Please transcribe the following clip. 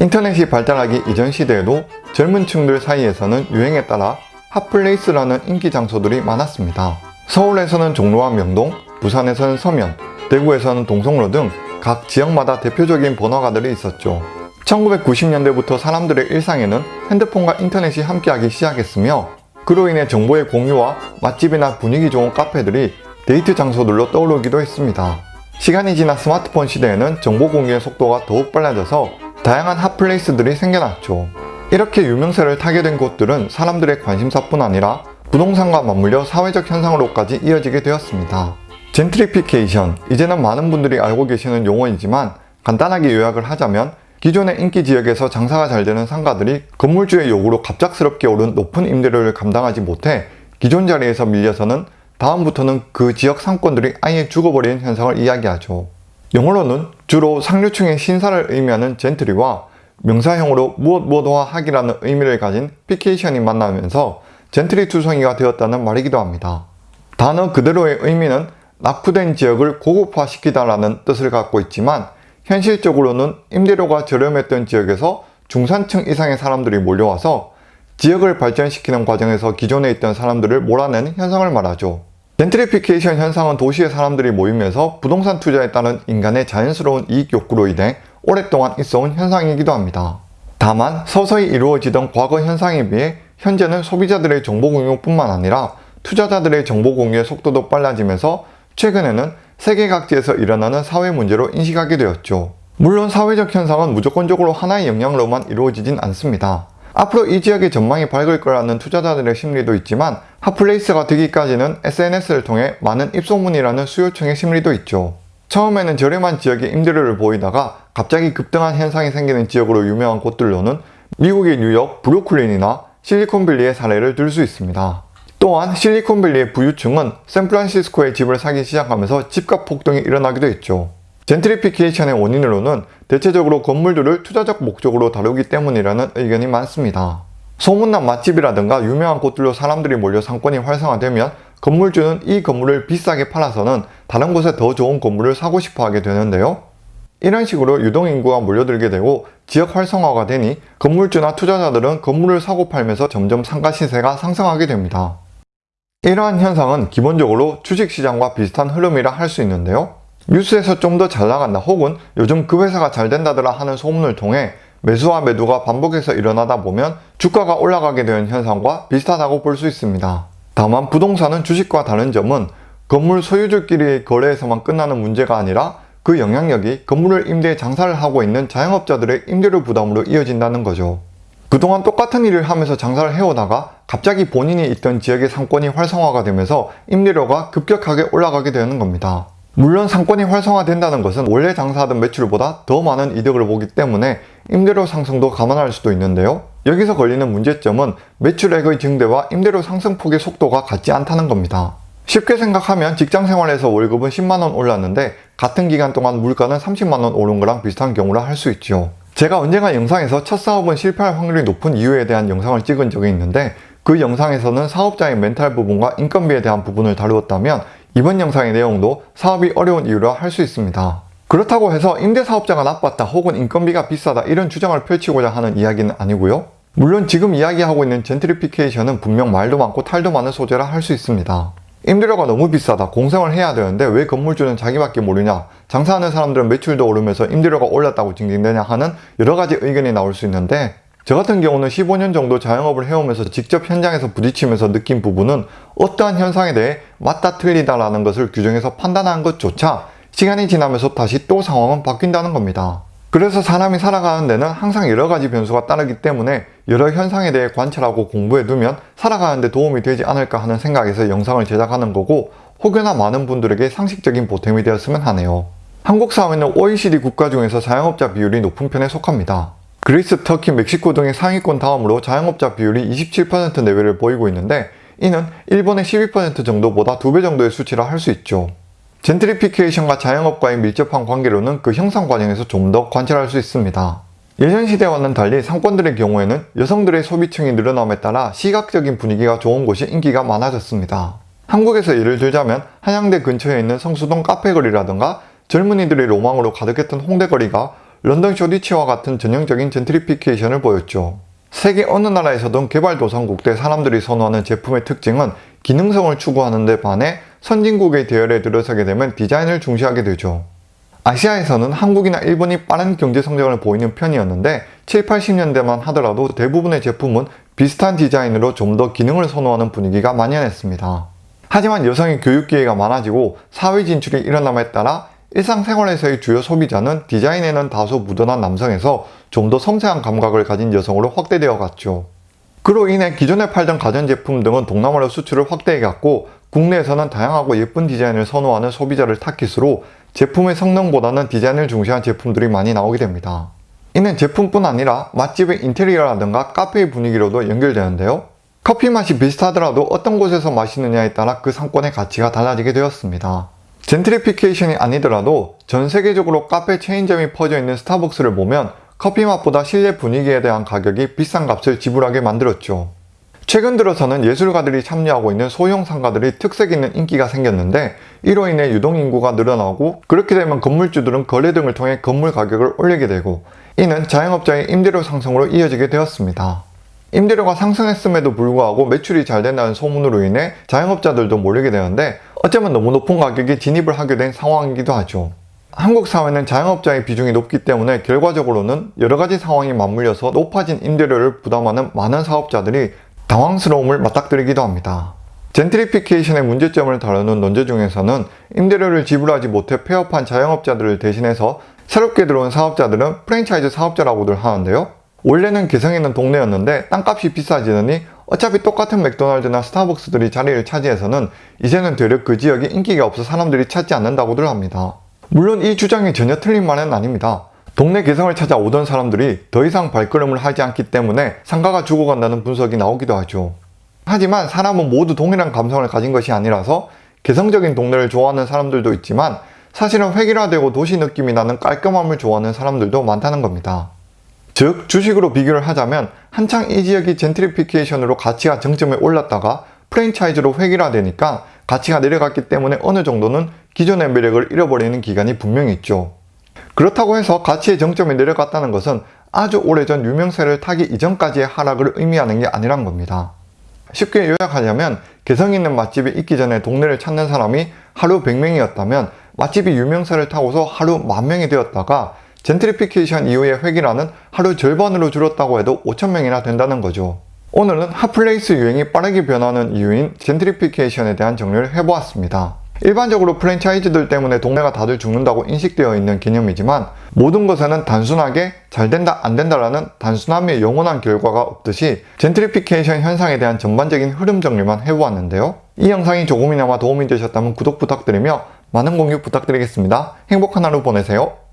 인터넷이 발달하기 이전 시대에도 젊은 층들 사이에서는 유행에 따라 핫플레이스라는 인기 장소들이 많았습니다. 서울에서는 종로와 명동, 부산에서는 서면, 대구에서는 동성로 등 각 지역마다 대표적인 번화가들이 있었죠. 1990년대부터 사람들의 일상에는 핸드폰과 인터넷이 함께하기 시작했으며 그로 인해 정보의 공유와 맛집이나 분위기 좋은 카페들이 데이트 장소들로 떠오르기도 했습니다. 시간이 지나 스마트폰 시대에는 정보 공유의 속도가 더욱 빨라져서 다양한 핫플레이스들이 생겨났죠. 이렇게 유명세를 타게 된 곳들은 사람들의 관심사뿐 아니라 부동산과 맞물려 사회적 현상으로까지 이어지게 되었습니다. 젠트리피케이션, 이제는 많은 분들이 알고 계시는 용어이지만 간단하게 요약을 하자면 기존의 인기 지역에서 장사가 잘 되는 상가들이 건물주의 요구로 갑작스럽게 오른 높은 임대료를 감당하지 못해 기존 자리에서 밀려서는 다음부터는 그 지역 상권들이 아예 죽어버리는 현상을 이야기하죠. 영어로는 주로 상류층의 신사를 의미하는 젠트리와 명사형으로 무엇 무엇화 하기라는 의미를 가진 피케이션이 만나면서 젠트리 투성이가 되었다는 말이기도 합니다. 단어 그대로의 의미는 낙후된 지역을 고급화시키다라는 뜻을 갖고 있지만 현실적으로는 임대료가 저렴했던 지역에서 중산층 이상의 사람들이 몰려와서 지역을 발전시키는 과정에서 기존에 있던 사람들을 몰아내는 현상을 말하죠. 젠트리피케이션 현상은 도시의 사람들이 모이면서 부동산 투자에 따른 인간의 자연스러운 이익 욕구로 인해 오랫동안 있어온 현상이기도 합니다. 다만 서서히 이루어지던 과거 현상에 비해 현재는 소비자들의 정보 공유뿐만 아니라 투자자들의 정보 공유의 속도도 빨라지면서 최근에는 세계 각지에서 일어나는 사회 문제로 인식하게 되었죠. 물론 사회적 현상은 무조건적으로 하나의 영향으로만 이루어지진 않습니다. 앞으로 이 지역의 전망이 밝을 거라는 투자자들의 심리도 있지만 핫플레이스가 되기까지는 SNS를 통해 많은 입소문이라는 수요층의 심리도 있죠. 처음에는 저렴한 지역의 임대료를 보이다가 갑자기 급등한 현상이 생기는 지역으로 유명한 곳들로는 미국의 뉴욕, 브루클린이나 실리콘밸리의 사례를 들 수 있습니다. 또한 실리콘밸리의 부유층은 샌프란시스코에 집을 사기 시작하면서 집값 폭등이 일어나기도 했죠. 젠트리피케이션의 원인으로는 대체적으로 건물들을 투자적 목적으로 다루기 때문이라는 의견이 많습니다. 소문난 맛집이라든가 유명한 곳들로 사람들이 몰려 상권이 활성화되면 건물주는 이 건물을 비싸게 팔아서는 다른 곳에 더 좋은 건물을 사고 싶어 하게 되는데요. 이런 식으로 유동인구가 몰려들게 되고 지역 활성화가 되니 건물주나 투자자들은 건물을 사고 팔면서 점점 상가 시세가 상승하게 됩니다. 이러한 현상은 기본적으로 주식시장과 비슷한 흐름이라 할 수 있는데요. 뉴스에서 좀 더 잘 나간다 혹은 요즘 그 회사가 잘 된다더라 하는 소문을 통해 매수와 매도가 반복해서 일어나다 보면 주가가 올라가게 되는 현상과 비슷하다고 볼 수 있습니다. 다만 부동산은 주식과 다른 점은 건물 소유주끼리의 거래에서만 끝나는 문제가 아니라 그 영향력이 건물을 임대해 장사를 하고 있는 자영업자들의 임대료 부담으로 이어진다는 거죠. 그동안 똑같은 일을 하면서 장사를 해오다가 갑자기 본인이 있던 지역의 상권이 활성화가 되면서 임대료가 급격하게 올라가게 되는 겁니다. 물론 상권이 활성화된다는 것은 원래 장사하던 매출보다 더 많은 이득을 보기 때문에 임대료 상승도 감안할 수도 있는데요. 여기서 걸리는 문제점은 매출액의 증대와 임대료 상승폭의 속도가 같지 않다는 겁니다. 쉽게 생각하면 직장생활에서 월급은 10만원 올랐는데 같은 기간 동안 물가는 30만원 오른 거랑 비슷한 경우라 할 수 있죠. 제가 언젠가 영상에서 첫 사업은 실패할 확률이 높은 이유에 대한 영상을 찍은 적이 있는데 그 영상에서는 사업자의 멘탈 부분과 인건비에 대한 부분을 다루었다면 이번 영상의 내용도 사업이 어려운 이유라 할 수 있습니다. 그렇다고 해서 임대사업자가 나빴다 혹은 인건비가 비싸다 이런 주장을 펼치고자 하는 이야기는 아니고요. 물론 지금 이야기하고 있는 젠트리피케이션은 분명 말도 많고 탈도 많은 소재라 할 수 있습니다. 임대료가 너무 비싸다 공생을 해야 되는데 왜 건물주는 자기밖에 모르냐 장사하는 사람들은 매출도 오르면서 임대료가 올랐다고 징징대냐 하는 여러가지 의견이 나올 수 있는데 저 같은 경우는 15년 정도 자영업을 해오면서 직접 현장에서 부딪히면서 느낀 부분은 어떠한 현상에 대해 맞다 틀리다 라는 것을 규정해서 판단하는 것조차 시간이 지나면서 다시 또 상황은 바뀐다는 겁니다. 그래서 사람이 살아가는 데는 항상 여러 가지 변수가 따르기 때문에 여러 현상에 대해 관찰하고 공부해두면 살아가는 데 도움이 되지 않을까 하는 생각에서 영상을 제작하는 거고 혹여나 많은 분들에게 상식적인 보탬이 되었으면 하네요. 한국 사회는 OECD 국가 중에서 자영업자 비율이 높은 편에 속합니다. 그리스, 터키, 멕시코 등의 상위권 다음으로 자영업자 비율이 27% 내외를 보이고 있는데 이는 일본의 12% 정도보다 2배 정도의 수치라 할 수 있죠. 젠트리피케이션과 자영업과의 밀접한 관계로는 그 형성 과정에서 좀 더 관찰할 수 있습니다. 예전 시대와는 달리 상권들의 경우에는 여성들의 소비층이 늘어남에 따라 시각적인 분위기가 좋은 곳이 인기가 많아졌습니다. 한국에서 예를 들자면 한양대 근처에 있는 성수동 카페거리라든가 젊은이들의 로망으로 가득했던 홍대거리가 런던 쇼디치와 같은 전형적인 젠트리피케이션을 보였죠. 세계 어느 나라에서든 개발도상국 대 사람들이 선호하는 제품의 특징은 기능성을 추구하는 데 반해 선진국의 대열에 들어서게 되면 디자인을 중시하게 되죠. 아시아에서는 한국이나 일본이 빠른 경제 성장을 보이는 편이었는데 7, 80년대만 하더라도 대부분의 제품은 비슷한 디자인으로 좀 더 기능을 선호하는 분위기가 만연했습니다. 하지만 여성의 교육 기회가 많아지고 사회 진출이 일어남에 따라 일상생활에서의 주요 소비자는 디자인에는 다소 무던한 남성에서 좀 더 섬세한 감각을 가진 여성으로 확대되어 갔죠. 그로 인해 기존에 팔던 가전제품 등은 동남아로 수출을 확대해 갔고 국내에서는 다양하고 예쁜 디자인을 선호하는 소비자를 타깃으로 제품의 성능보다는 디자인을 중시한 제품들이 많이 나오게 됩니다. 이는 제품뿐 아니라 맛집의 인테리어라든가 카페의 분위기로도 연결되는데요. 커피 맛이 비슷하더라도 어떤 곳에서 마시느냐에 따라 그 상권의 가치가 달라지게 되었습니다. 젠트리피케이션이 아니더라도 전 세계적으로 카페 체인점이 퍼져 있는 스타벅스를 보면 커피 맛보다 실내 분위기에 대한 가격이 비싼 값을 지불하게 만들었죠. 최근 들어서는 예술가들이 참여하고 있는 소형 상가들이 특색 있는 인기가 생겼는데 이로 인해 유동인구가 늘어나고 그렇게 되면 건물주들은 거래 등을 통해 건물 가격을 올리게 되고 이는 자영업자의 임대료 상승으로 이어지게 되었습니다. 임대료가 상승했음에도 불구하고 매출이 잘 된다는 소문으로 인해 자영업자들도 몰리게 되는데 어쩌면 너무 높은 가격에 진입을 하게 된 상황이기도 하죠. 한국 사회는 자영업자의 비중이 높기 때문에 결과적으로는 여러가지 상황이 맞물려서 높아진 임대료를 부담하는 많은 사업자들이 당황스러움을 맞닥뜨리기도 합니다. 젠트리피케이션의 문제점을 다루는 논제 중에서는 임대료를 지불하지 못해 폐업한 자영업자들을 대신해서 새롭게 들어온 사업자들은 프랜차이즈 사업자라고들 하는데요. 원래는 개성 있는 동네였는데 땅값이 비싸지더니 어차피 똑같은 맥도날드나 스타벅스들이 자리를 차지해서는 이제는 되려 그 지역에 인기가 없어 사람들이 찾지 않는다고들 합니다. 물론 이 주장이 전혀 틀린 말은 아닙니다. 동네 개성을 찾아 오던 사람들이 더 이상 발걸음을 하지 않기 때문에 상가가 죽어간다는 분석이 나오기도 하죠. 하지만 사람은 모두 동일한 감성을 가진 것이 아니라서 개성적인 동네를 좋아하는 사람들도 있지만 사실은 획일화되고 도시 느낌이 나는 깔끔함을 좋아하는 사람들도 많다는 겁니다. 즉 주식으로 비교를 하자면 한창 이 지역이 젠트리피케이션으로 가치가 정점에 올랐다가 프랜차이즈로 획일화되니까 가치가 내려갔기 때문에 어느 정도는 기존의 매력을 잃어버리는 기간이 분명히 있죠. 그렇다고 해서 가치의 정점에 내려갔다는 것은 아주 오래전 유명세를 타기 이전까지의 하락을 의미하는 게 아니란 겁니다. 쉽게 요약하자면 개성 있는 맛집이 있기 전에 동네를 찾는 사람이 하루 100명이었다면 맛집이 유명세를 타고서 하루 만명이 되었다가 젠트리피케이션 이후의 회귀라는 하루 절반으로 줄었다고 해도 5천명이나 된다는 거죠. 오늘은 핫플레이스 유행이 빠르게 변하는 이유인 젠트리피케이션에 대한 정리를 해보았습니다. 일반적으로 프랜차이즈들 때문에 동네가 다들 죽는다고 인식되어 있는 개념이지만 모든 것에는 단순하게 잘 된다 안 된다라는 단순함의 영원한 결과가 없듯이 젠트리피케이션 현상에 대한 전반적인 흐름 정리만 해보았는데요. 이 영상이 조금이나마 도움이 되셨다면 구독 부탁드리며 많은 공유 부탁드리겠습니다. 행복한 하루 보내세요.